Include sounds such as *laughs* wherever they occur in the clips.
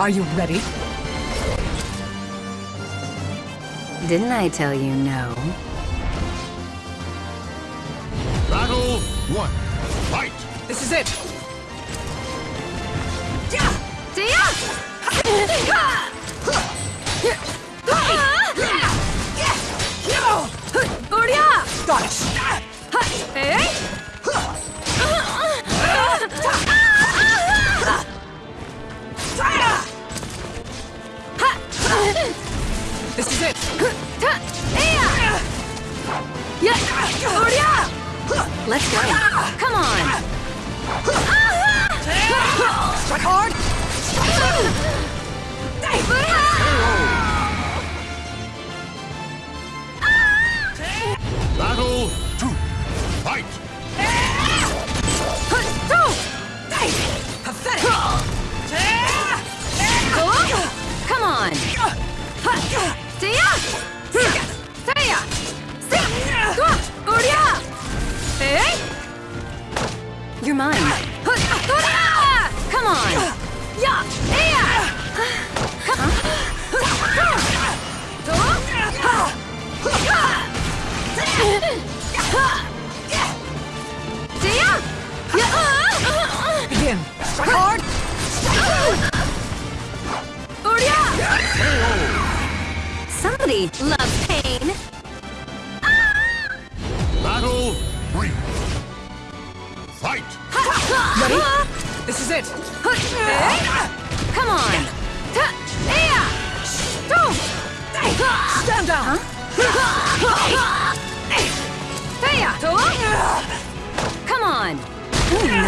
Are you ready? Didn't I tell you no? Battle one. Fight! This is it!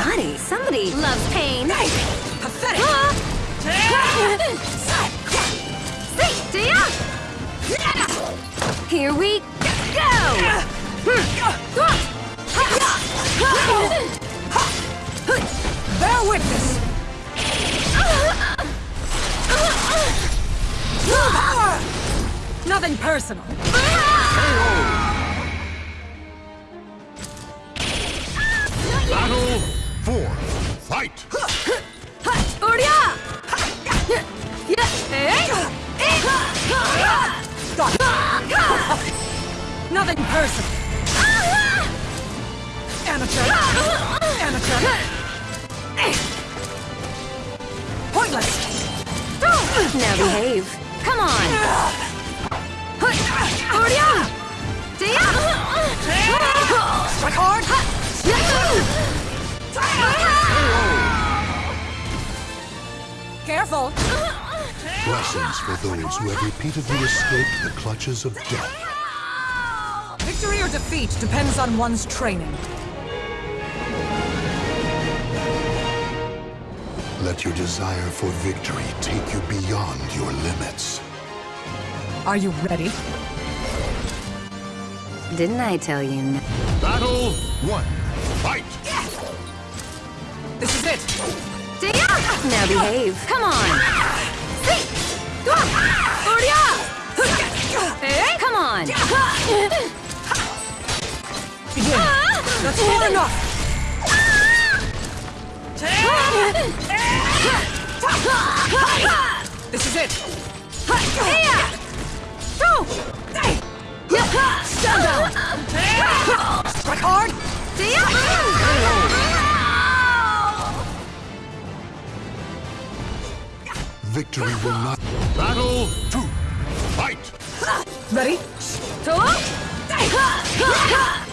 Naughty. Somebody loves pain. Pathetic! Here we go. Bear witness! Power! Nothing personal. Ah! Nothing personal. Amateur! Amateur! Pointless! Now behave. Come on. Strike hard! Careful! Blessings for those who have repeatedly escaped the clutches of death. Victory or defeat depends on one's training. Let your desire for victory take you beyond your limits. Are you ready? Didn't I tell you no? Battle one. Fight! This is it! Now behave. Come on. Come on. *laughs* Begin! That's far enough! This is it! Stand down! Strike hard! Victory will not Battle two. Fight! Ready?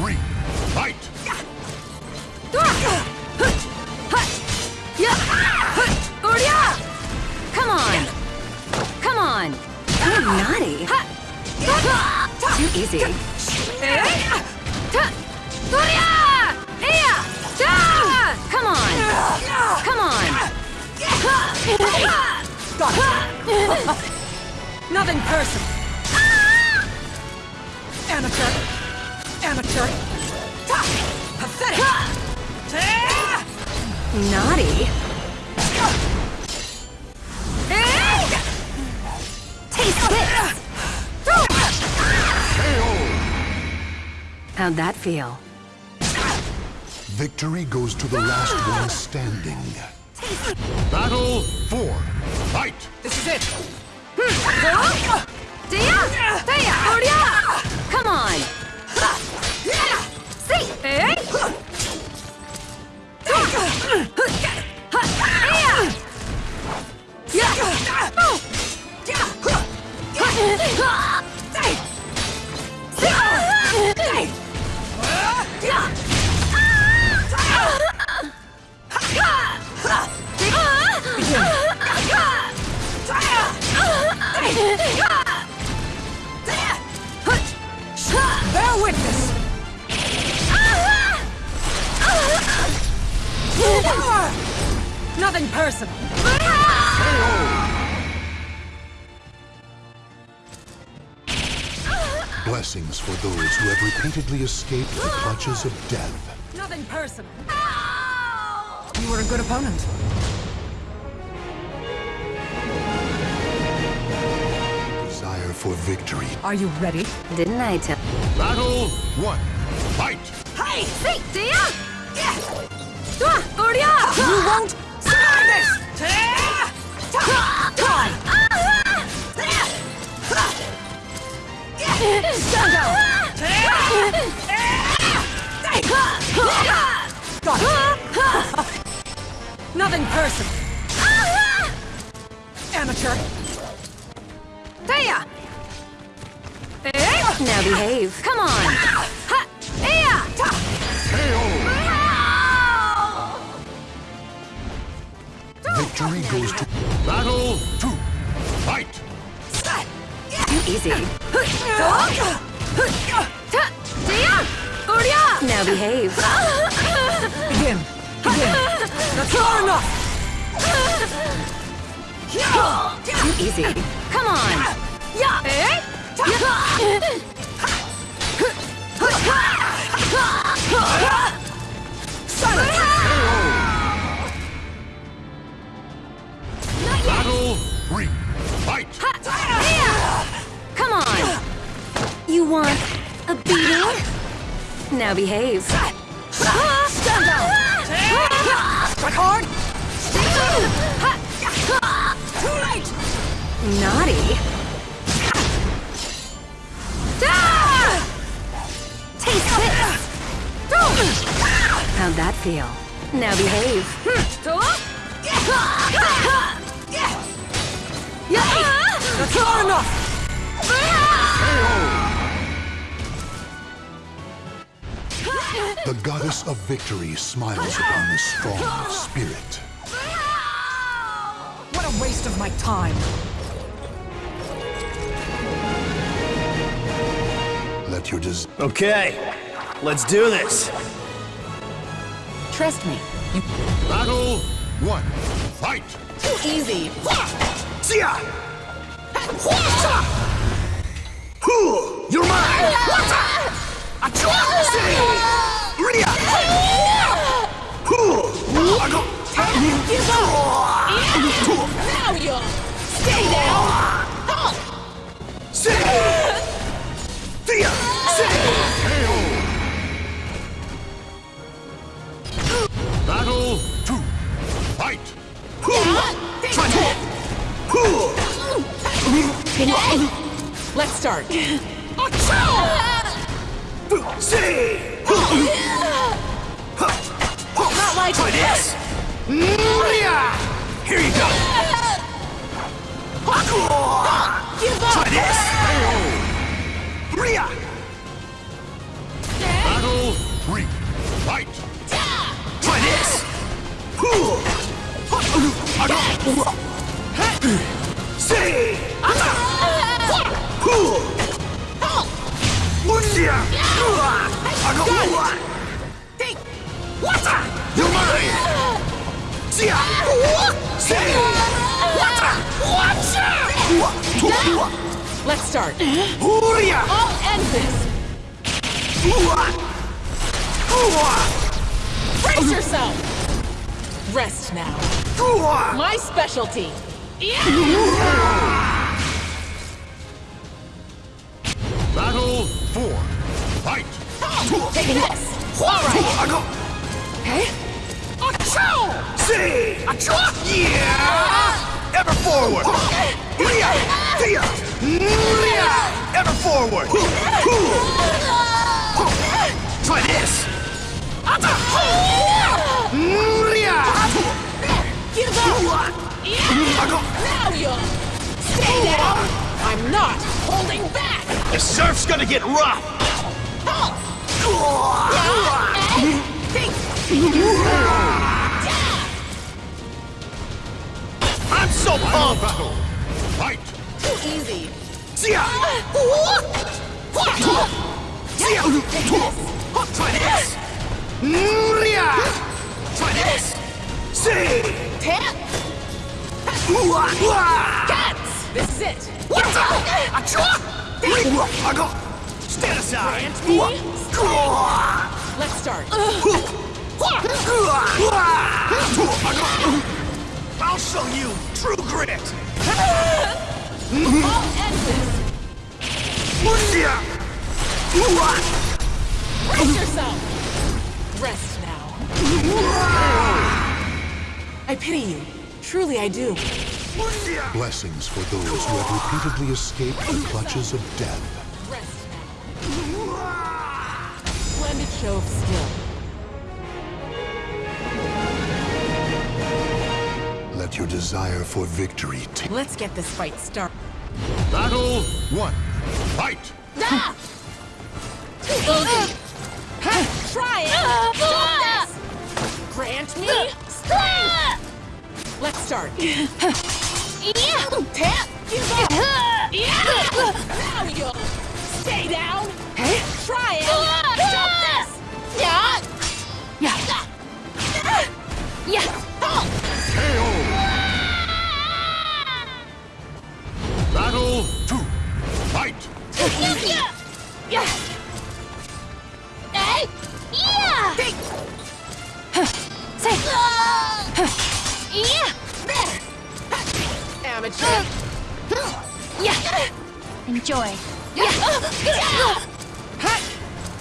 three. Fight! Come on. Come on. You're naughty. Too easy. Come on. Come on. Got it. Nothing personal. Amateur. Amateur. Ta! Pathetic. Ta! Naughty. Taste this! How'd that feel? Victory goes to the last one standing. Battle four. Fight! This is it. Hmm. Dia! Dia! Oria! Come on! See! Blessings for those who have repeatedly escaped the clutches of death. Nothing personal. You were a good opponent. Desire for victory. Are you ready? Didn't I tell? Battle one. Fight! Hey! See! Dia! Ah, Oria! You won't survive this! Nothing personal. Amateur. Dia! Eh? Now behave. Come on! Ha! Victory goes to Battle two easy. Now behave. Begin. Begin. That's far enough! Too easy. Come on! Eh? Silence! Battle 3 You want a beating? Now behave. Stand down. Strike hard. Too late. Naughty. Taste this! How'd that feel? Now behave. That's far enough. The goddess of victory smiles upon the strong spirit. What a waste of my time. Let your des- Okay, let's do this. Trust me. You Battle one. Fight! too easy. See ya! You're mine! Ah! Achoo! See! Ria! Whew, I go- Now you stay down. See! Thea! See! Battle two. Fight! Try to- Let's start. See! Not like Try this! Here you go! Try this! Ria! Battle three. Fight! Try this! See! You're mine! See! See! Let's start. Hurrah! I'll end this. Brace yourself. Rest now. My specialty. Battle four. Fight. Taking this. All right. Hey? See! Yeah! Ever forward! Hurrah! Hurrah! Hurrah! Ever forward! Try this! Hurrah! Give up. Now you'll stay down. I'm not holding back. The surf's gonna get rough! I'm so pumped! battle. Fight. Too easy. Try this! Try this! See! Tap. Cats. This is it. What's up? I go! Stand aside! Let's start. I'll show you true grit! I'll end yourself. Rest now. I pity you. Truly, I do. Blessings for those who have repeatedly escaped the clutches of death. Splendid show skill. Let your desire for victory take. Let's get this fight started. Battle one. Fight. Ah! Try it. Stop. Grant me strength. Let's start. Tap. Give up. Now you'll stay down.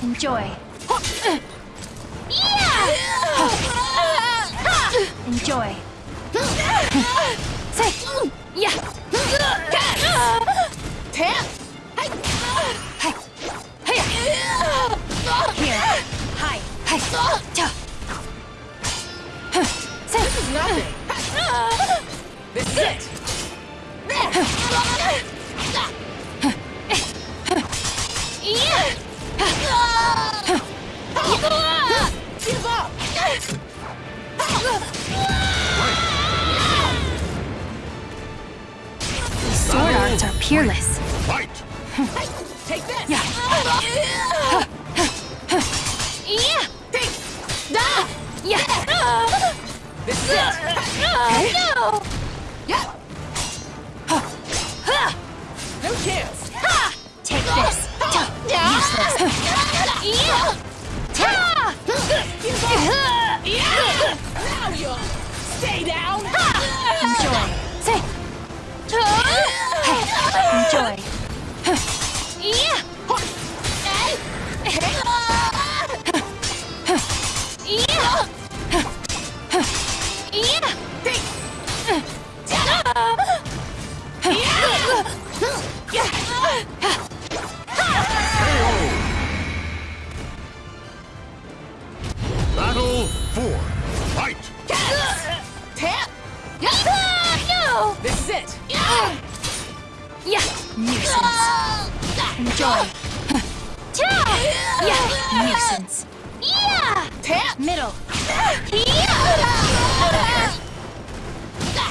Enjoy. Enjoy. Say. Yeah. Tap. Hey. Hey. Here. Hi. This is nothing. This is it. Peerless. Fight. Take this. Yeah. Yeah. This is it. No. No chance. Take this. Ta. Useless. Ta. Now you'll stay down. Enjoy. Enjoy. Yeah. Nuisance. Yeah. Tap. Middle.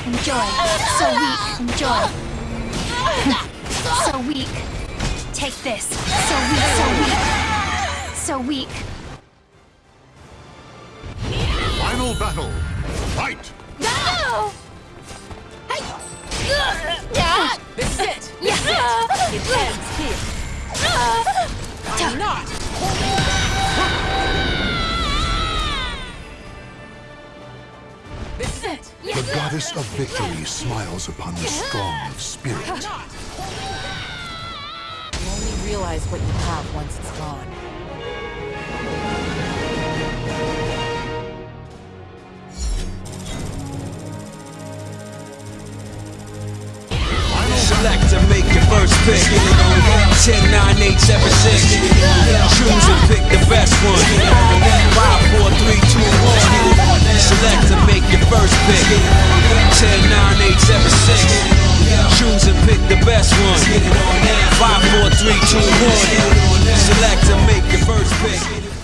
Enjoy. So weak. Enjoy. so weak. Take this. So weak. So weak. So weak. Final battle. Fight. No. Hey. This is I'm not. This is it. The goddess of victory smiles upon the strong of spirit. You only realize what you have once it's gone. Select to make your first pick. 10, 9, 8, 7, 6. Choose and pick the best one. 5, 4, 3, 2, 1. Select to make your first pick. 10, 9, 8, 7, 6. Choose and pick the best one. 5, 4, 3, 2, 1. Select to make your first pick.